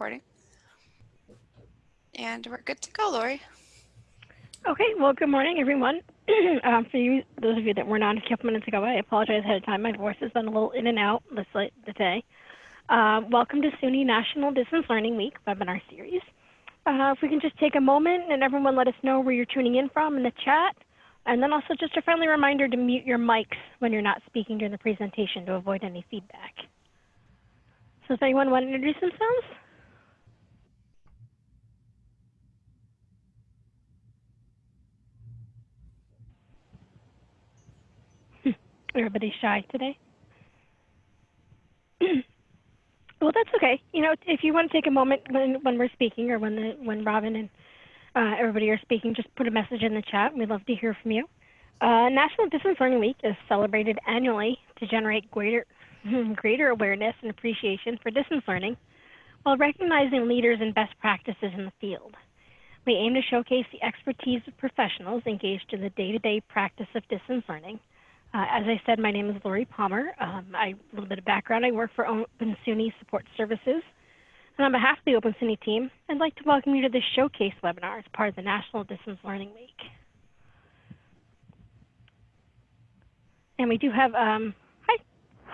recording. And we're good to go, Lori. Okay, well, good morning, everyone. um, for you, those of you that were not a couple minutes ago, I apologize ahead of time. My voice has been a little in and out this late today. Uh, welcome to SUNY National Distance Learning Week webinar series. Uh, if we can just take a moment and everyone let us know where you're tuning in from in the chat. And then also just a friendly reminder to mute your mics when you're not speaking during the presentation to avoid any feedback. So does anyone want to introduce themselves? Everybody's shy today. well, that's okay. You know, if you want to take a moment when when we're speaking or when the when Robin and uh, everybody are speaking, just put a message in the chat. We'd love to hear from you. Uh, National Distance Learning Week is celebrated annually to generate greater greater awareness and appreciation for distance learning while recognizing leaders and best practices in the field. We aim to showcase the expertise of professionals engaged in the day-to-day -day practice of distance learning uh, as I said, my name is Lori Palmer. Um, I, a little bit of background, I work for Open SUNY Support Services. And on behalf of the Open SUNY team, I'd like to welcome you to this showcase webinar as part of the National Distance Learning Week. And we do have, um, hi,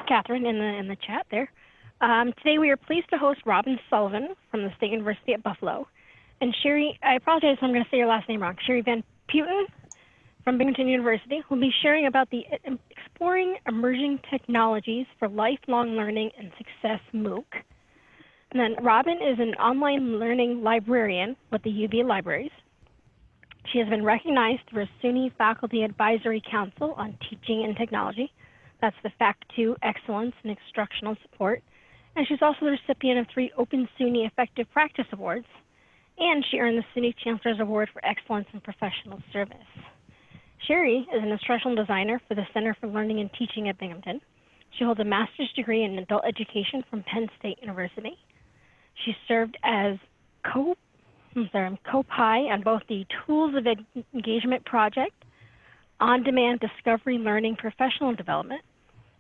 Catherine in the, in the chat there. Um, today we are pleased to host Robin Sullivan from the State University at Buffalo. And Sherry, I apologize if I'm going to say your last name wrong, Sherry Van Putten from Binghamton University who will be sharing about the uh, Exploring Emerging Technologies for Lifelong Learning and Success MOOC. And then Robin is an online learning librarian with the UB Libraries. She has been recognized through a SUNY Faculty Advisory Council on Teaching and Technology. That's the FACT2 Excellence in Instructional Support. And she's also the recipient of three Open SUNY Effective Practice Awards. And she earned the SUNY Chancellor's Award for Excellence in Professional Service. Sherry is an instructional designer for the Center for Learning and Teaching at Binghamton. She holds a master's degree in adult education from Penn State University. She served as co I'm sorry, co-PI on both the Tools of Engagement project, on-demand discovery learning professional development,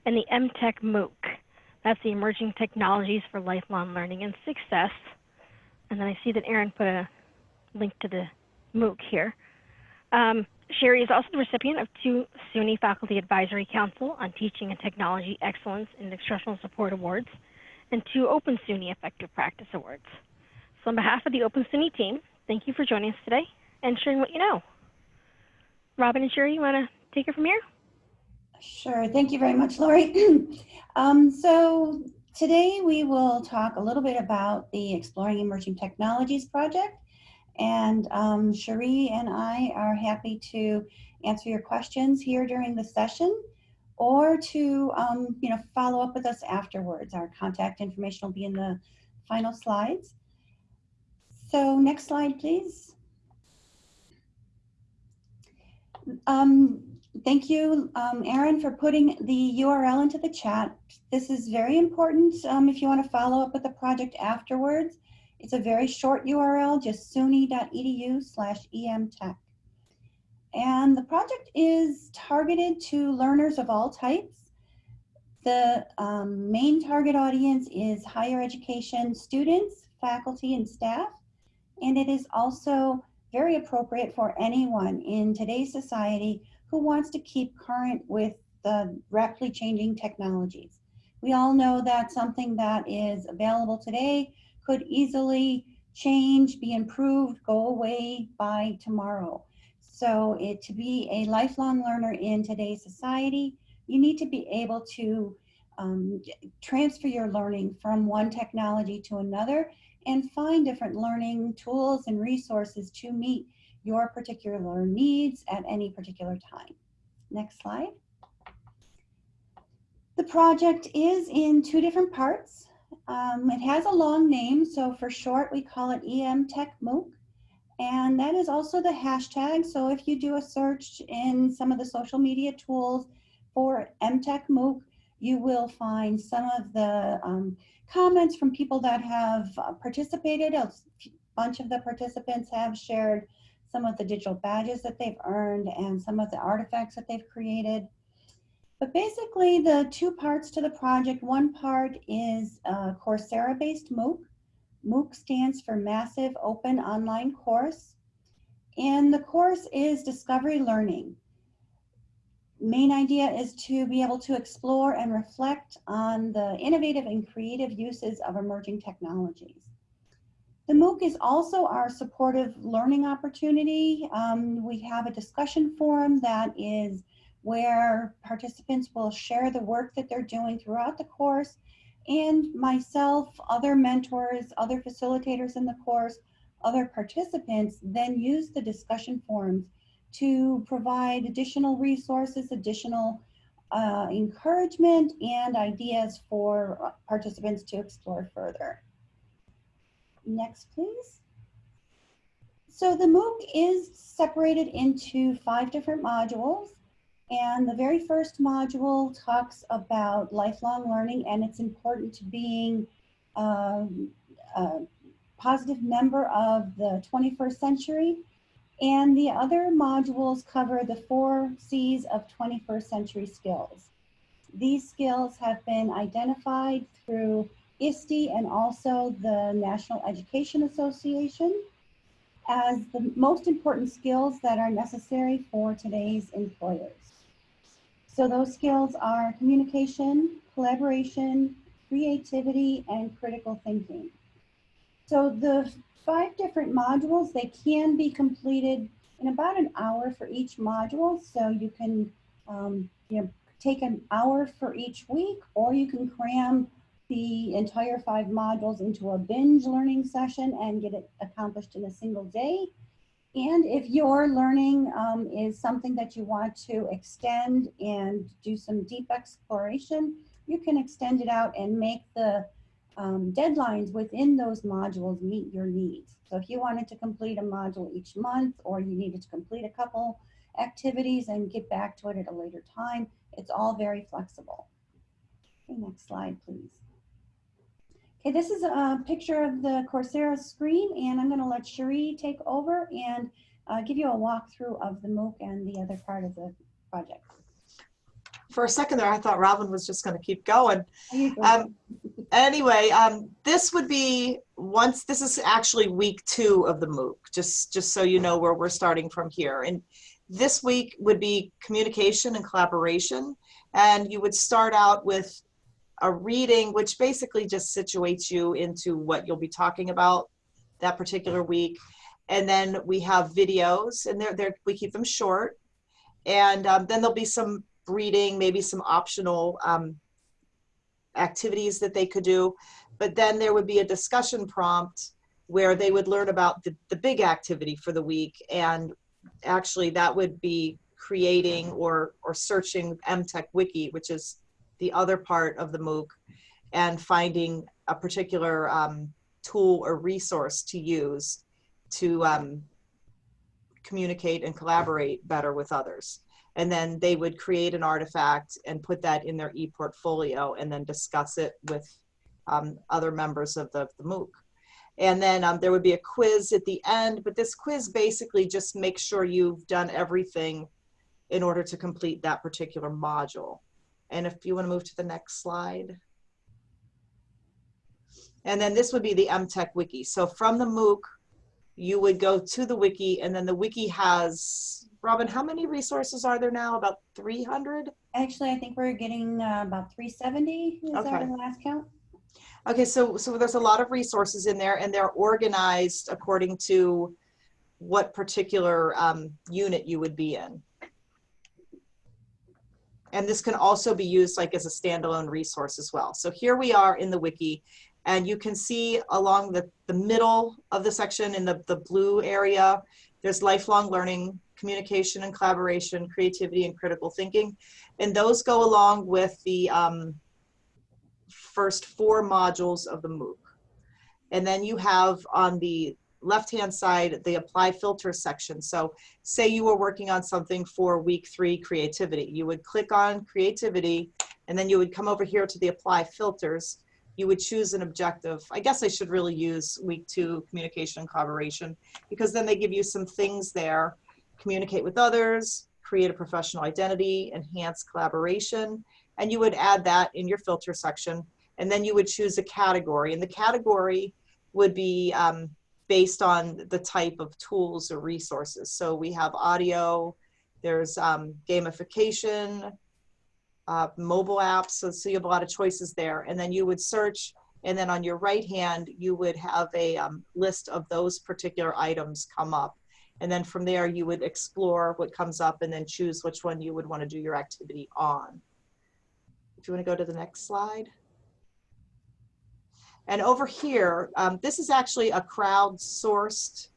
and the EmTech MOOC. That's the Emerging Technologies for Lifelong Learning and Success. And then I see that Aaron put a link to the MOOC here. Um, Sherry is also the recipient of two SUNY Faculty Advisory Council on Teaching and Technology Excellence in Instructional Support Awards and two Open SUNY Effective Practice Awards. So on behalf of the Open SUNY team, thank you for joining us today and sharing what you know. Robin and Sherry, you want to take it from here? Sure. Thank you very much, Lori. um, so today we will talk a little bit about the Exploring Emerging Technologies project and um, Cherie and I are happy to answer your questions here during the session or to um, you know, follow up with us afterwards. Our contact information will be in the final slides. So next slide, please. Um, thank you, um, Aaron, for putting the URL into the chat. This is very important um, if you want to follow up with the project afterwards. It's a very short URL, just suny.edu slash emtech. And the project is targeted to learners of all types. The um, main target audience is higher education students, faculty, and staff. And it is also very appropriate for anyone in today's society who wants to keep current with the rapidly changing technologies. We all know that something that is available today could easily change, be improved, go away by tomorrow. So it, to be a lifelong learner in today's society, you need to be able to um, transfer your learning from one technology to another and find different learning tools and resources to meet your particular needs at any particular time. Next slide. The project is in two different parts. Um, it has a long name, so for short we call it EmTech MOOC. And that is also the hashtag. So if you do a search in some of the social media tools for EmTechMOOC, you will find some of the um, comments from people that have uh, participated. A bunch of the participants have shared some of the digital badges that they've earned and some of the artifacts that they've created. But basically the two parts to the project, one part is a Coursera-based MOOC, MOOC stands for Massive Open Online Course. And the course is discovery learning. Main idea is to be able to explore and reflect on the innovative and creative uses of emerging technologies. The MOOC is also our supportive learning opportunity. Um, we have a discussion forum that is where participants will share the work that they're doing throughout the course and myself, other mentors, other facilitators in the course, other participants then use the discussion forums to provide additional resources, additional uh, encouragement and ideas for participants to explore further. Next, please. So the MOOC is separated into five different modules. And the very first module talks about lifelong learning and it's important to being um, a positive member of the 21st century. And the other modules cover the four C's of 21st century skills. These skills have been identified through ISTE and also the National Education Association as the most important skills that are necessary for today's employers. So those skills are communication, collaboration, creativity, and critical thinking. So the five different modules, they can be completed in about an hour for each module. So you can um, you know, take an hour for each week, or you can cram the entire five modules into a binge learning session and get it accomplished in a single day. And if your learning um, is something that you want to extend and do some deep exploration, you can extend it out and make the um, deadlines within those modules meet your needs. So if you wanted to complete a module each month or you needed to complete a couple activities and get back to it at a later time, it's all very flexible. Okay, next slide, please. Okay, this is a picture of the Coursera screen, and I'm going to let Cherie take over and uh, give you a walkthrough of the MOOC and the other part of the project. For a second there, I thought Robin was just going to keep going. Um, anyway, um, this would be once, this is actually week two of the MOOC, just, just so you know where we're starting from here. And this week would be communication and collaboration. And you would start out with a reading, which basically just situates you into what you'll be talking about that particular week. And then we have videos, and they're, they're, we keep them short. And um, then there'll be some reading, maybe some optional um, activities that they could do. But then there would be a discussion prompt where they would learn about the, the big activity for the week. And actually that would be creating or, or searching EmTech Wiki, which is the other part of the MOOC and finding a particular um, tool or resource to use to um, communicate and collaborate better with others. And then they would create an artifact and put that in their e-portfolio and then discuss it with um, other members of the, the MOOC. And then um, there would be a quiz at the end, but this quiz basically just makes sure you've done everything in order to complete that particular module. And if you want to move to the next slide. And then this would be the EmTech Wiki. So from the MOOC, you would go to the wiki and then the wiki has, Robin, how many resources are there now? About 300? Actually, I think we're getting uh, about 370 is Okay. our last count. Okay, so, so there's a lot of resources in there and they're organized according to what particular um, unit you would be in. And this can also be used like as a standalone resource as well. So here we are in the wiki and you can see along the, the middle of the section in the, the blue area, there's lifelong learning, communication and collaboration, creativity and critical thinking. And those go along with the um, first four modules of the MOOC. And then you have on the left-hand side, the apply filter section. So say you were working on something for week three, creativity. You would click on creativity, and then you would come over here to the apply filters. You would choose an objective. I guess I should really use week two, communication and collaboration, because then they give you some things there. Communicate with others, create a professional identity, enhance collaboration, and you would add that in your filter section. And then you would choose a category, and the category would be um, based on the type of tools or resources. So we have audio, there's um, gamification, uh, mobile apps, so, so you have a lot of choices there. And then you would search, and then on your right hand, you would have a um, list of those particular items come up. And then from there, you would explore what comes up and then choose which one you would want to do your activity on. If you want to go to the next slide. And over here, um, this is actually a crowdsourced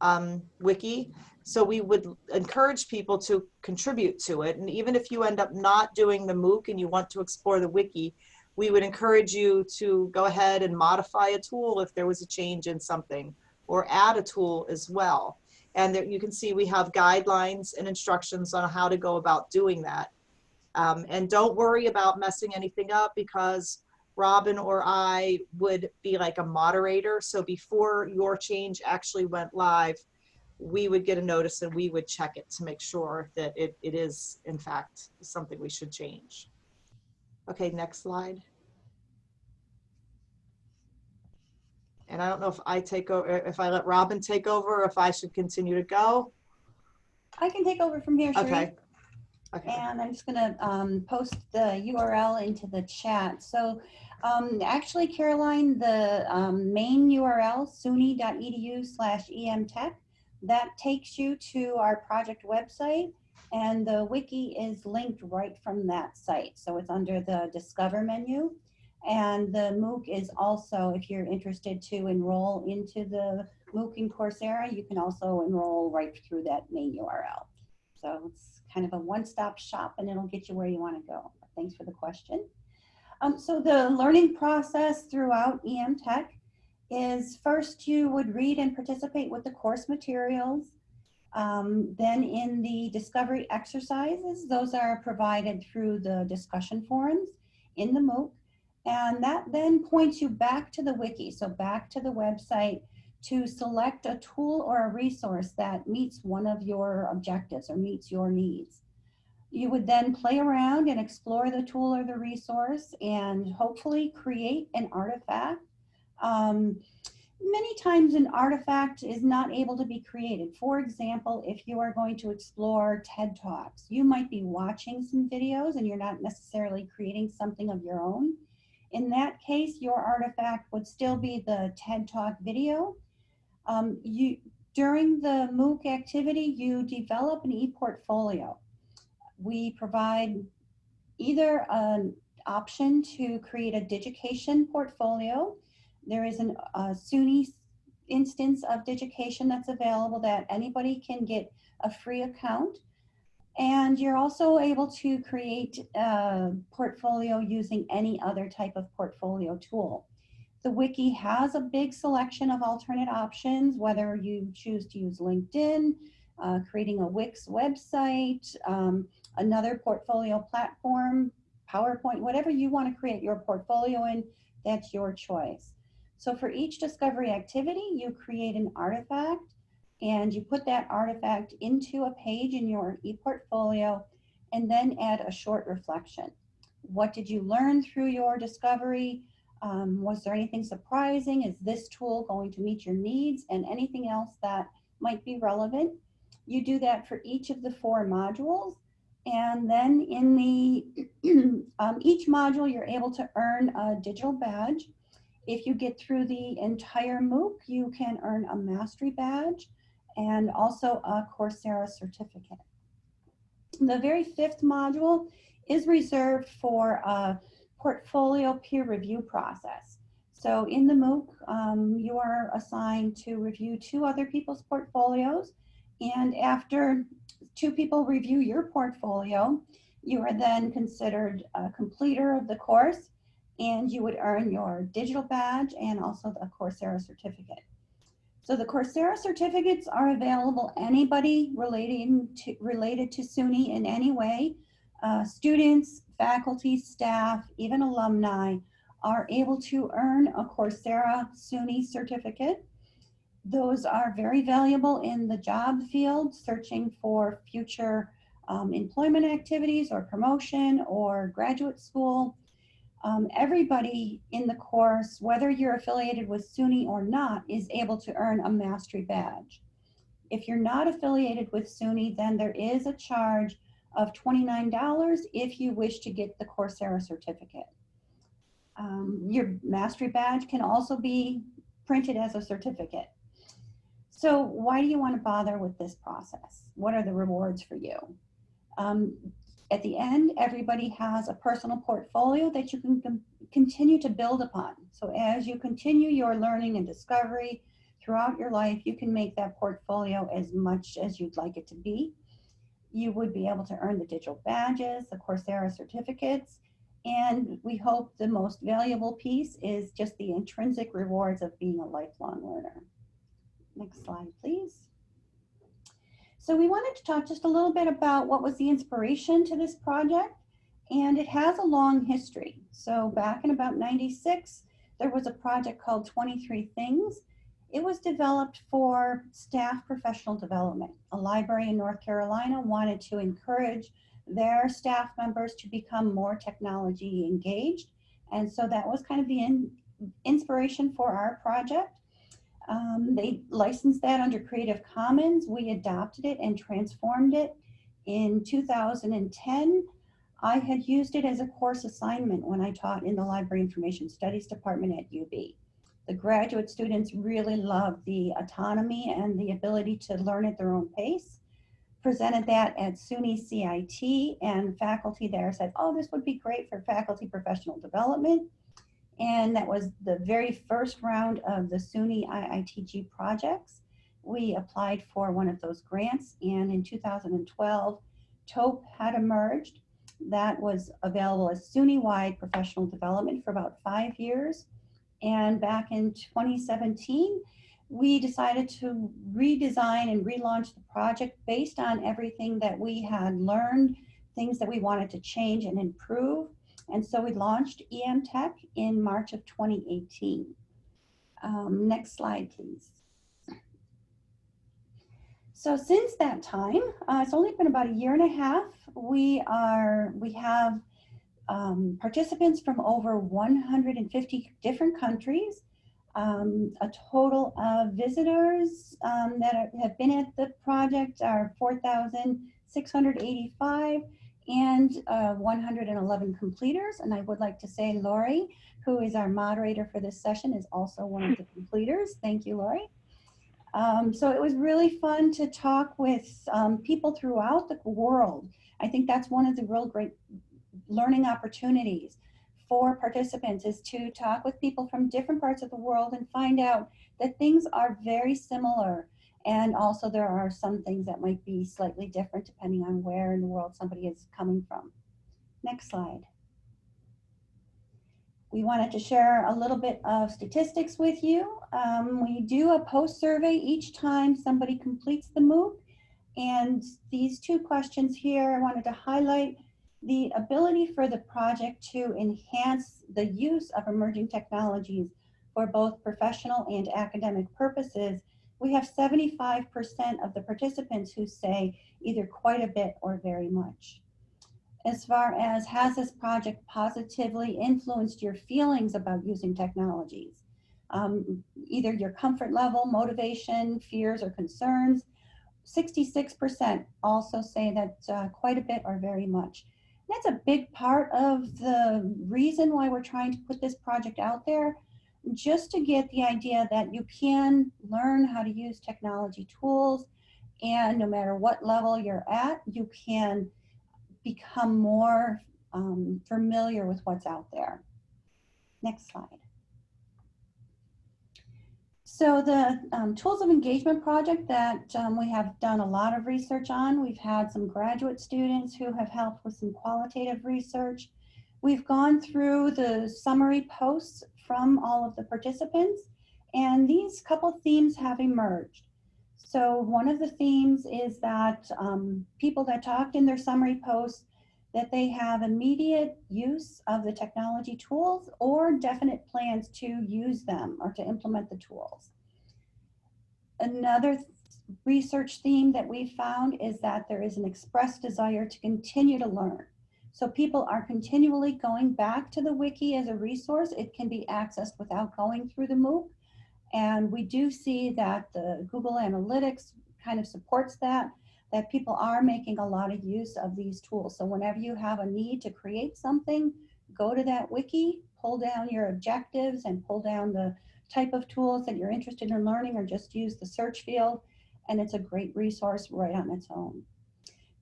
um, wiki. So we would encourage people to contribute to it. And even if you end up not doing the MOOC and you want to explore the wiki, we would encourage you to go ahead and modify a tool if there was a change in something or add a tool as well. And there, you can see we have guidelines and instructions on how to go about doing that. Um, and don't worry about messing anything up because Robin or I would be like a moderator. So before your change actually went live, we would get a notice and we would check it to make sure that it, it is in fact something we should change. Okay, next slide. And I don't know if I take over, if I let Robin take over, or if I should continue to go. I can take over from here, Sheree. Okay. Okay. And I'm just gonna um, post the URL into the chat. So um, actually, Caroline, the um, main URL, suny.edu slash emtech, that takes you to our project website and the wiki is linked right from that site. So it's under the discover menu. And the MOOC is also, if you're interested to enroll into the MOOC in Coursera, you can also enroll right through that main URL. So it's kind of a one-stop shop and it'll get you where you want to go. Thanks for the question. Um, so the learning process throughout EmTech is first you would read and participate with the course materials. Um, then in the discovery exercises, those are provided through the discussion forums in the MOOC. And that then points you back to the wiki, so back to the website to select a tool or a resource that meets one of your objectives or meets your needs. You would then play around and explore the tool or the resource and hopefully create an artifact. Um, many times an artifact is not able to be created. For example, if you are going to explore TED Talks, you might be watching some videos and you're not necessarily creating something of your own. In that case, your artifact would still be the TED Talk video. Um, you, during the MOOC activity, you develop an e-portfolio. We provide either an option to create a Digication portfolio. There is an, a SUNY instance of Digication that's available that anybody can get a free account. And you're also able to create a portfolio using any other type of portfolio tool. The wiki has a big selection of alternate options, whether you choose to use LinkedIn, uh, creating a Wix website, um, another portfolio platform, PowerPoint, whatever you want to create your portfolio in, that's your choice. So for each discovery activity, you create an artifact and you put that artifact into a page in your ePortfolio and then add a short reflection. What did you learn through your discovery? Um, was there anything surprising? Is this tool going to meet your needs and anything else that might be relevant? You do that for each of the four modules. And then in the um, each module, you're able to earn a digital badge. If you get through the entire MOOC, you can earn a mastery badge and also a Coursera certificate. The very fifth module is reserved for a portfolio peer review process. So in the MOOC, um, you are assigned to review two other people's portfolios. And after two people review your portfolio, you are then considered a completer of the course and you would earn your digital badge and also the Coursera certificate. So the Coursera certificates are available anybody relating to, related to SUNY in any way. Uh, students, faculty, staff, even alumni are able to earn a Coursera SUNY certificate. Those are very valuable in the job field, searching for future um, employment activities or promotion or graduate school. um, everybody in the course, whether you're affiliated with SUNY or not, is able to earn a mastery badge. If you're not affiliated with SUNY, then there is a charge of $29 if you wish to get the Coursera certificate. Um, your mastery badge can also be printed as a certificate. So why do you want to bother with this process? What are the rewards for you? Um, at the end, everybody has a personal portfolio that you can continue to build upon. So as you continue your learning and discovery throughout your life, you can make that portfolio as much as you'd like it to be. You would be able to earn the digital badges, the Coursera certificates, and we hope the most valuable piece is just the intrinsic rewards of being a lifelong learner. Next slide, please. So we wanted to talk just a little bit about what was the inspiration to this project. And it has a long history. So back in about 96, there was a project called 23 Things. It was developed for staff professional development. A library in North Carolina wanted to encourage their staff members to become more technology engaged. And so that was kind of the in, inspiration for our project. Um, they licensed that under Creative Commons. We adopted it and transformed it in 2010. I had used it as a course assignment when I taught in the Library Information Studies Department at UB. The graduate students really loved the autonomy and the ability to learn at their own pace. Presented that at SUNY CIT and faculty there said, oh, this would be great for faculty professional development. And that was the very first round of the SUNY IITG projects. We applied for one of those grants and in 2012, TOEP had emerged. That was available as SUNY-wide professional development for about five years. And back in 2017, we decided to redesign and relaunch the project based on everything that we had learned, things that we wanted to change and improve. And so we launched EmTech in March of 2018. Um, next slide, please. So since that time, uh, it's only been about a year and a half. We are we have um, participants from over 150 different countries, um, a total of visitors um, that are, have been at the project are 4,685 and uh, 111 completers. And I would like to say Lori, who is our moderator for this session, is also one of the completers. Thank you, Lori. Um, so it was really fun to talk with um, people throughout the world. I think that's one of the real great learning opportunities for participants is to talk with people from different parts of the world and find out that things are very similar and also there are some things that might be slightly different depending on where in the world somebody is coming from. Next slide. We wanted to share a little bit of statistics with you. Um, we do a post survey each time somebody completes the MOOC. And these two questions here, I wanted to highlight the ability for the project to enhance the use of emerging technologies for both professional and academic purposes we have 75% of the participants who say either quite a bit or very much. As far as has this project positively influenced your feelings about using technologies? Um, either your comfort level, motivation, fears, or concerns. 66% also say that uh, quite a bit or very much. That's a big part of the reason why we're trying to put this project out there just to get the idea that you can learn how to use technology tools and no matter what level you're at, you can become more um, familiar with what's out there. Next slide. So the um, Tools of Engagement project that um, we have done a lot of research on, we've had some graduate students who have helped with some qualitative research. We've gone through the summary posts from all of the participants. And these couple themes have emerged. So one of the themes is that um, people that talked in their summary posts that they have immediate use of the technology tools or definite plans to use them or to implement the tools. Another th research theme that we found is that there is an expressed desire to continue to learn. So people are continually going back to the wiki as a resource. It can be accessed without going through the MOOC. And we do see that the Google Analytics kind of supports that, that people are making a lot of use of these tools. So whenever you have a need to create something, go to that wiki, pull down your objectives and pull down the type of tools that you're interested in learning or just use the search field. And it's a great resource right on its own.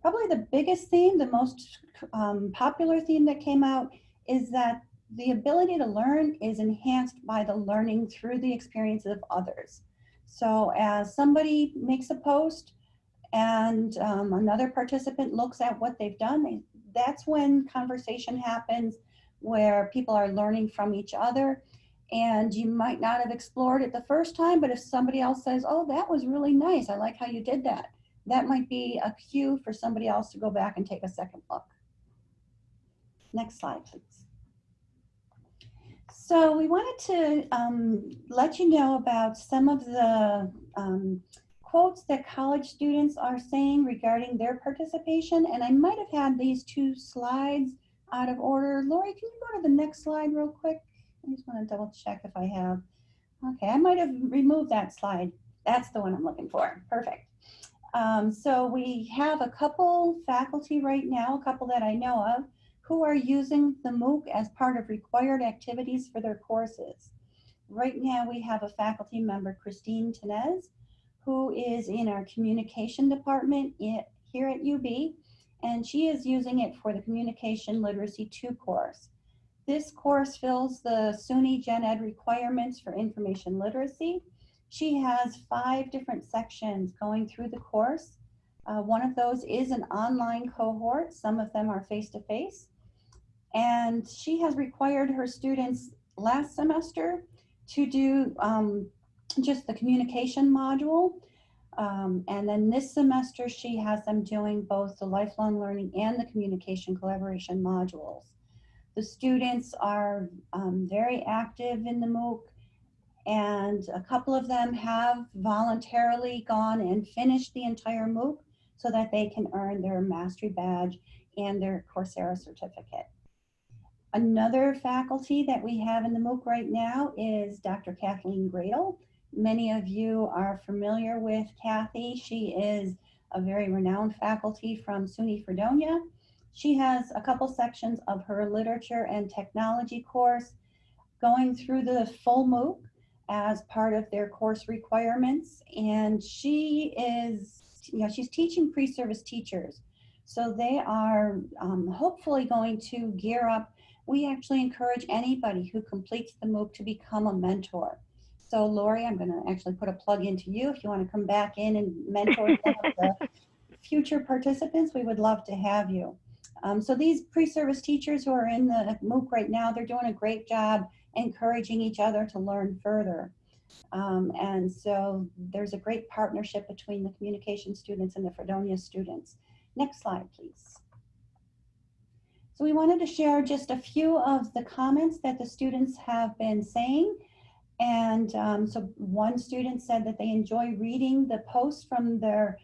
Probably the biggest theme, the most um, popular theme that came out is that the ability to learn is enhanced by the learning through the experiences of others. So as somebody makes a post and um, another participant looks at what they've done, they, that's when conversation happens where people are learning from each other. And you might not have explored it the first time, but if somebody else says, oh, that was really nice, I like how you did that, that might be a cue for somebody else to go back and take a second look. Next slide, please. So we wanted to um, let you know about some of the um, quotes that college students are saying regarding their participation. And I might have had these two slides out of order. Lori, can you go to the next slide real quick? I just want to double check if I have. Okay, I might have removed that slide. That's the one I'm looking for. Perfect. Um, so we have a couple faculty right now, a couple that I know of, who are using the MOOC as part of required activities for their courses. Right now we have a faculty member, Christine Tenez, who is in our communication department here at UB, and she is using it for the Communication Literacy 2 course. This course fills the SUNY Gen Ed requirements for information literacy. She has five different sections going through the course. Uh, one of those is an online cohort. Some of them are face-to-face. -face. And she has required her students last semester to do um, just the communication module. Um, and then this semester, she has them doing both the lifelong learning and the communication collaboration modules. The students are um, very active in the MOOC and a couple of them have voluntarily gone and finished the entire MOOC so that they can earn their mastery badge and their Coursera certificate. Another faculty that we have in the MOOC right now is Dr. Kathleen Gradel. Many of you are familiar with Kathy. She is a very renowned faculty from SUNY Fredonia. She has a couple sections of her literature and technology course going through the full MOOC as part of their course requirements. And she is, you know, she's teaching pre-service teachers. So they are um, hopefully going to gear up we actually encourage anybody who completes the MOOC to become a mentor. So Lori, I'm gonna actually put a plug into you. If you wanna come back in and mentor some of the future participants, we would love to have you. Um, so these pre-service teachers who are in the MOOC right now, they're doing a great job encouraging each other to learn further. Um, and so there's a great partnership between the communication students and the Fredonia students. Next slide, please. So we wanted to share just a few of the comments that the students have been saying. And um, so one student said that they enjoy reading the posts from their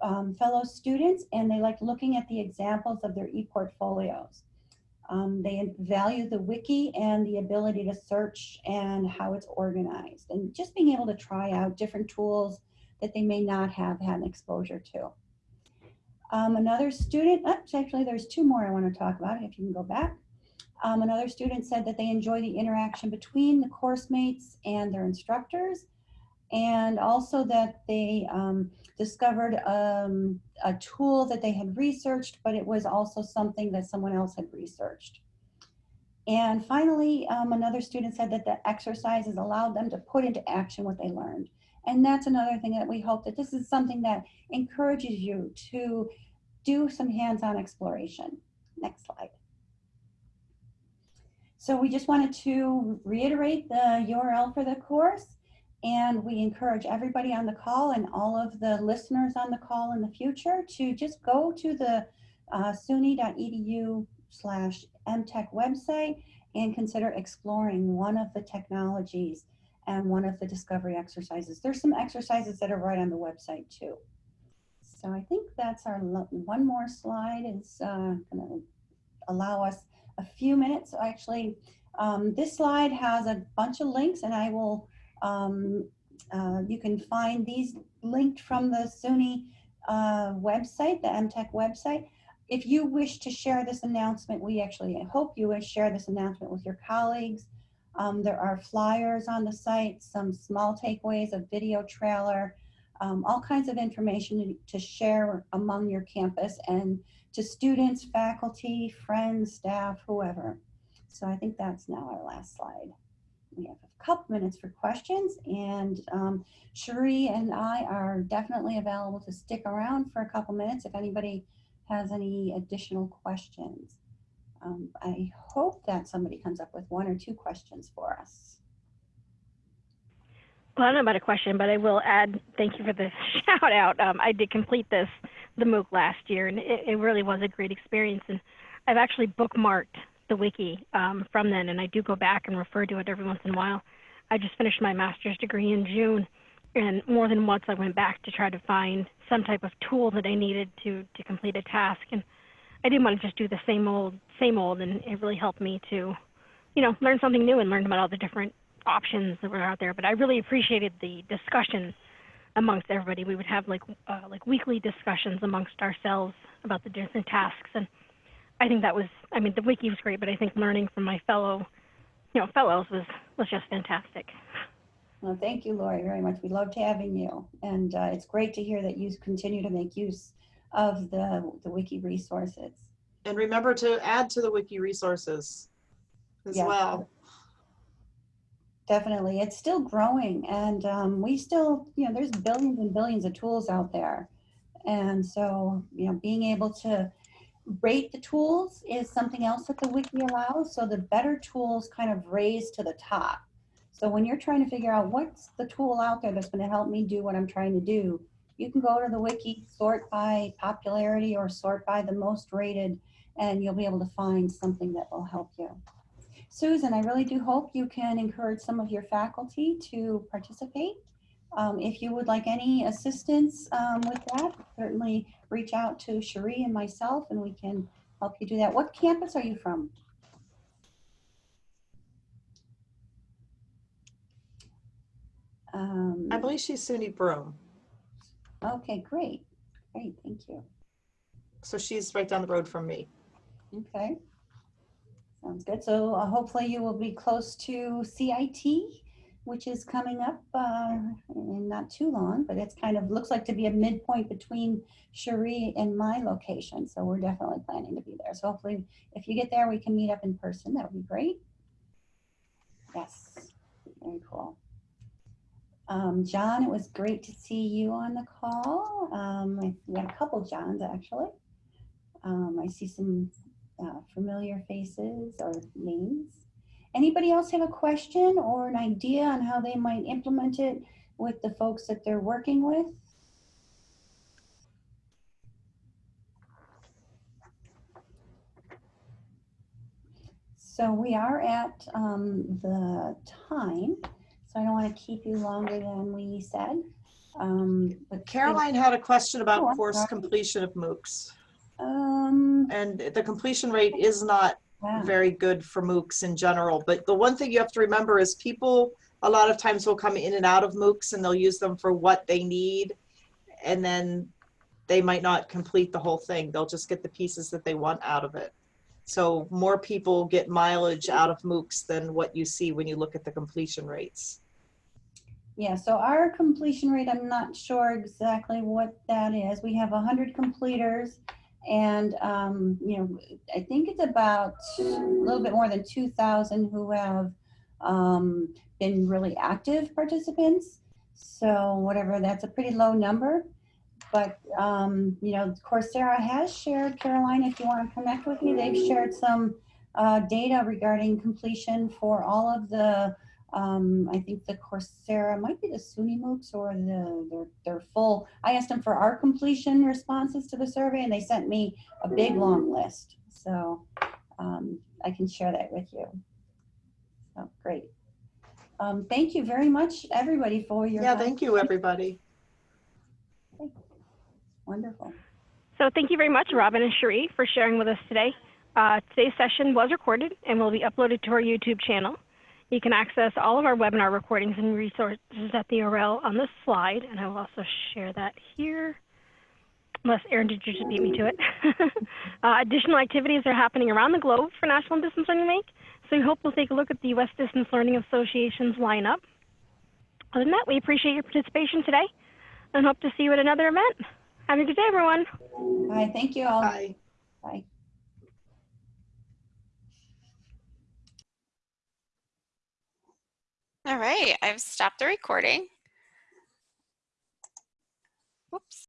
um, fellow students and they like looking at the examples of their e-portfolios. Um, they value the wiki and the ability to search and how it's organized and just being able to try out different tools that they may not have had an exposure to. Um, another student, oh, actually there's two more I want to talk about if you can go back. Um, another student said that they enjoy the interaction between the course mates and their instructors and also that they um, discovered um, a tool that they had researched, but it was also something that someone else had researched. And finally, um, another student said that the exercises allowed them to put into action what they learned. And that's another thing that we hope that this is something that encourages you to do some hands-on exploration. Next slide. So we just wanted to reiterate the URL for the course and we encourage everybody on the call and all of the listeners on the call in the future to just go to the uh, suny.edu slash emtech website and consider exploring one of the technologies and one of the discovery exercises. There's some exercises that are right on the website too. So I think that's our one more slide is uh, gonna, allow us a few minutes. Actually, um, this slide has a bunch of links and I will, um, uh, you can find these linked from the SUNY uh, website, the EmTech website. If you wish to share this announcement, we actually hope you will share this announcement with your colleagues. Um, there are flyers on the site, some small takeaways, a video trailer, um, all kinds of information to- to share among your campus and to students, faculty, friends, staff, whoever. So I think that's now our last slide. We have a couple minutes for questions and um, Cherie and I are definitely available to stick around for a couple minutes if anybody has any additional questions. Um, I hope that somebody comes up with one or two questions for us. Well, I don't know about a question, but I will add, thank you for the shout out. Um, I did complete this, the MOOC last year, and it, it really was a great experience. And I've actually bookmarked the wiki um, from then, and I do go back and refer to it every once in a while. I just finished my master's degree in June, and more than once I went back to try to find some type of tool that I needed to, to complete a task. And I didn't want to just do the same old, same old, and it really helped me to, you know, learn something new and learn about all the different options that were out there. But I really appreciated the discussion amongst everybody. We would have like uh, like weekly discussions amongst ourselves about the different tasks, and I think that was. I mean, the wiki was great, but I think learning from my fellow, you know, fellows was was just fantastic. Well, thank you, Lori, very much. We loved having you. And uh, it's great to hear that you continue to make use of the, the wiki resources. And remember to add to the wiki resources as Yeah. well. Definitely. It's still growing and um, we still, you know, there's billions and billions of tools out there. And so, you know, being able to rate the tools is something else that the wiki allows. So the better tools kind of raise to the top. So when you're trying to figure out what's the tool out there that's going to help me do what I'm trying to do, you can go to the wiki, sort by popularity or sort by the most rated, and you'll be able to find something that will help you. Susan, I really do hope you can encourage some of your faculty to participate. Um, if you would like any assistance um, with that, certainly reach out to Cherie and myself and we can help you do that. What campus are you from? Um, I believe she's SUNY Broome. okay, great. Great, thank you. So she's right down the road from me. Okay. Sounds good. So uh, hopefully you will be close to CIT, which is coming up uh, in not too long, but it's kind of looks like to be a midpoint between Cherie and my location. So we're definitely planning to be there. So hopefully if you get there, we can meet up in person. That would be great. Yes, very cool. Um, John, it was great to see you on the call. Um, we had a couple Johns actually. Um, I see some uh, familiar faces or names. Anybody else have a question or an idea on how they might implement it with the folks that they're working with? So we are at um, the time, so I don't want to keep you longer than we said. Um, but Caroline had a question about on, course sorry. completion of MOOCs. Um, And the completion rate is not yeah. very good for MOOCs in general. But the one thing you have to remember is people a lot of times will come in and out of MOOCs and they'll use them for what they need. And then they might not complete the whole thing. They'll just get the pieces that they want out of it. So more people get mileage out of MOOCs than what you see when you look at the completion rates. Yeah, so our completion rate, I'm not sure exactly what that is. We have 100 completers and, um, you know, I think it's about a little bit more than 2,000 who have um, been really active participants. So whatever, that's a pretty low number. But, um, you know, Coursera has shared, Caroline, if you want to connect with me, they've shared some uh, data regarding completion for all of the um, I think the Coursera might be the SUNY MOOCs or the their, their full. I asked them for our completion responses to the survey, and they sent me a big long list. So um, I can share that with you. So great. Um, thank you very much, everybody, for your Yeah, thank you, everybody. wonderful. So thank you very much, Robin and Cherie, for sharing with us today. Uh, today's session was recorded and will be uploaded to our YouTube channel. You can access all of our webinar recordings and resources at the URL on this slide, and I will also share that here. Unless Erin, did you just beat me to it? uh, additional activities are happening around the globe for National Distance Learning Week, so we hope we'll take a look at the U.S. Distance Learning Association's lineup. Other than that, we appreciate your participation today and hope to see you at another event. Have a good day, everyone. Bye, thank you all. Bye. Bye. All right, I've stopped the recording. Whoops.